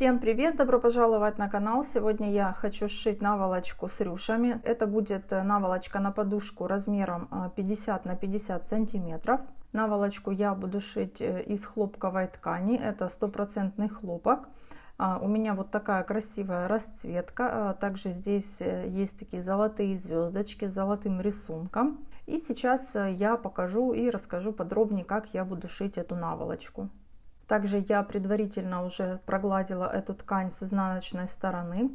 Всем привет! Добро пожаловать на канал! Сегодня я хочу сшить наволочку с рюшами. Это будет э, наволочка на подушку размером 50 э, на 50 сантиметров. Наволочку я буду шить э, из хлопковой ткани. Это стопроцентный хлопок. А, у меня вот такая красивая расцветка. А, также здесь есть такие золотые звездочки с золотым рисунком. И сейчас я покажу и расскажу подробнее, как я буду шить эту наволочку. Также я предварительно уже прогладила эту ткань с изнаночной стороны.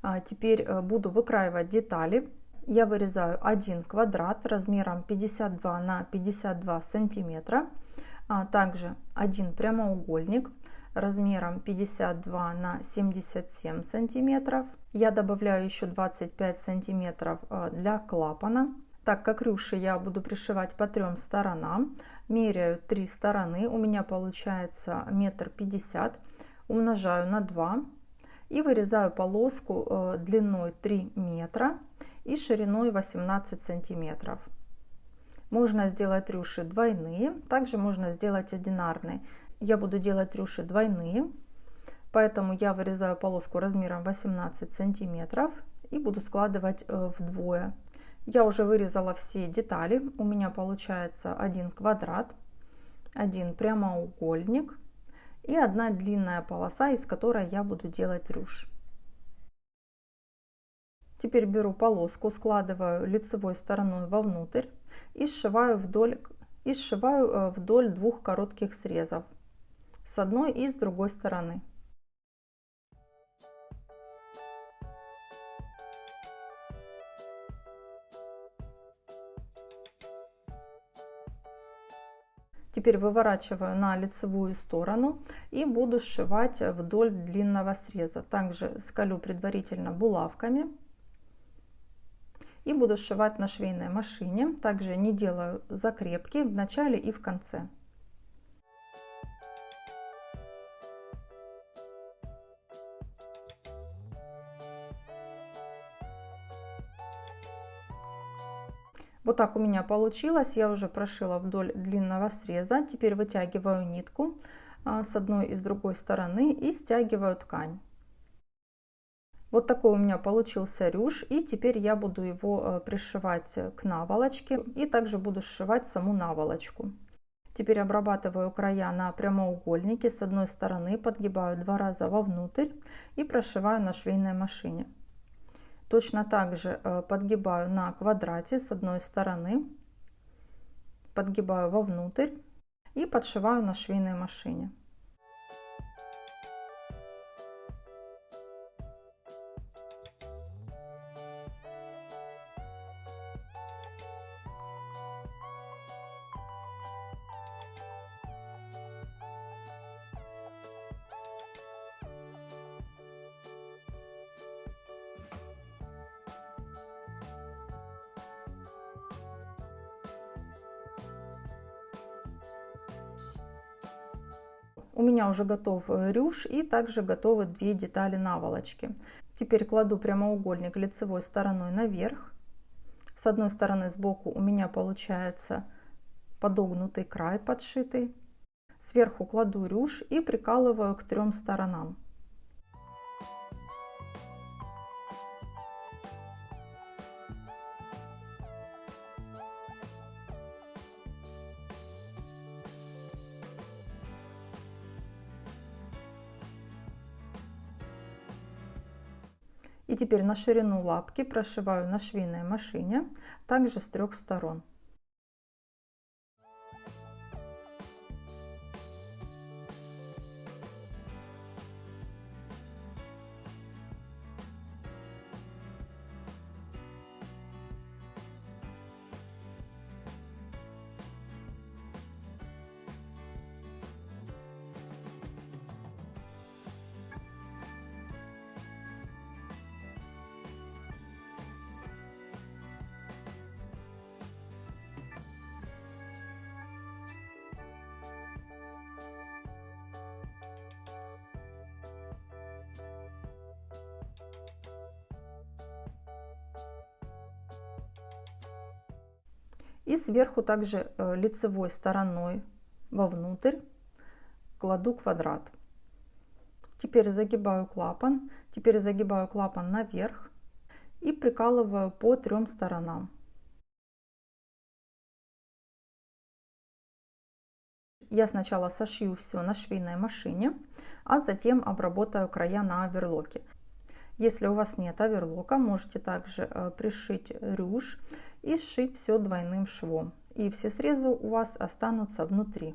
А, теперь э, буду выкраивать детали. Я вырезаю один квадрат размером 52 на 52 сантиметра. А также один прямоугольник размером 52 на 77 сантиметров. Я добавляю еще 25 сантиметров э, для клапана. Так как рюши я буду пришивать по трем сторонам, меряю три стороны, у меня получается метр пятьдесят, умножаю на 2 и вырезаю полоску э, длиной 3 метра и шириной 18 сантиметров. Можно сделать рюши двойные, также можно сделать одинарные. Я буду делать рюши двойные, поэтому я вырезаю полоску размером 18 сантиметров и буду складывать э, вдвое. Я уже вырезала все детали. У меня получается один квадрат, один прямоугольник и одна длинная полоса, из которой я буду делать рюш. Теперь беру полоску, складываю лицевой стороной вовнутрь и сшиваю вдоль, и сшиваю э, вдоль двух коротких срезов с одной и с другой стороны. Теперь выворачиваю на лицевую сторону и буду сшивать вдоль длинного среза. Также скалю предварительно булавками и буду сшивать на швейной машине. Также не делаю закрепки в начале и в конце. Вот так у меня получилось. Я уже прошила вдоль длинного среза. Теперь вытягиваю нитку а, с одной и с другой стороны и стягиваю ткань. Вот такой у меня получился рюш. И теперь я буду его э, пришивать к наволочке. И также буду сшивать саму наволочку. Теперь обрабатываю края на прямоугольнике. С одной стороны подгибаю два раза вовнутрь и прошиваю на швейной машине. Точно так же э, подгибаю на квадрате с одной стороны, подгибаю вовнутрь и подшиваю на швейной машине. У меня уже готов э, рюш и также готовы две детали наволочки. Теперь кладу прямоугольник лицевой стороной наверх. С одной стороны сбоку у меня получается подогнутый край подшитый. Сверху кладу рюш и прикалываю к трем сторонам. И теперь на ширину лапки прошиваю на швейной машине, также с трех сторон. И сверху также э, лицевой стороной вовнутрь кладу квадрат. Теперь загибаю клапан, теперь загибаю клапан наверх и прикалываю по трем сторонам. Я сначала сошью все на швейной машине, а затем обработаю края на оверлоке. Если у вас нет оверлока, можете также э, пришить рюш и сшить все двойным швом. И все срезы у вас останутся внутри.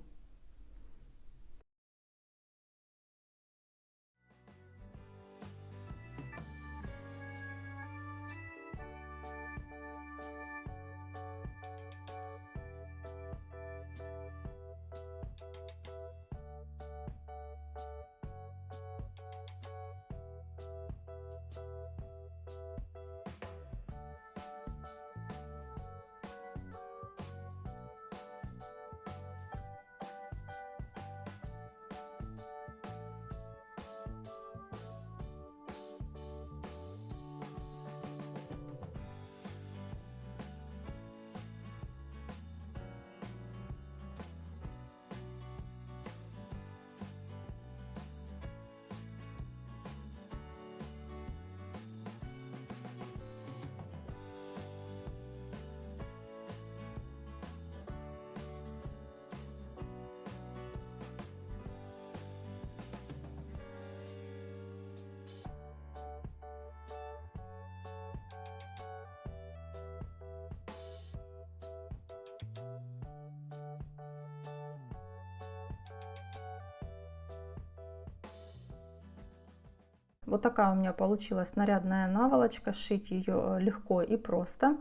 Вот такая у меня получилась нарядная наволочка. Шить ее э, легко и просто.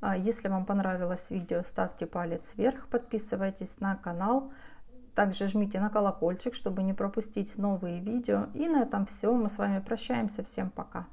А, если вам понравилось видео, ставьте палец вверх, подписывайтесь на канал. Также жмите на колокольчик, чтобы не пропустить новые видео. И на этом все. Мы с вами прощаемся. Всем пока.